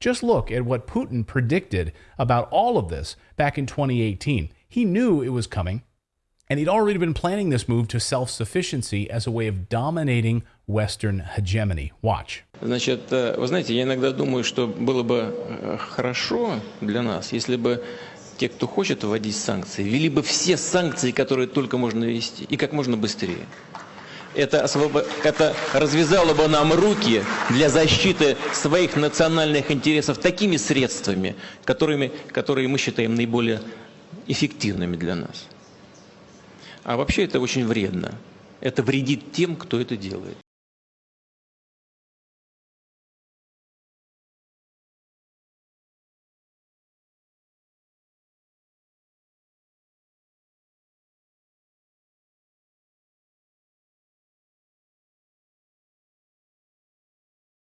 Just look at what Putin predicted about all of this back in 2018. He knew it was coming, and he'd already been planning this move to self sufficiency as a way of dominating Western hegemony. Watch. Значит, э, вы знаете, я иногда думаю, что было бы э, хорошо для нас, если бы те, кто хочет вводить санкции, ввели бы все санкции, которые только можно ввести, и как можно быстрее. Это, освобо... это развязало бы нам руки для защиты своих национальных интересов такими средствами, которыми, которые мы считаем наиболее эффективными для нас. А вообще это очень вредно. Это вредит тем, кто это делает.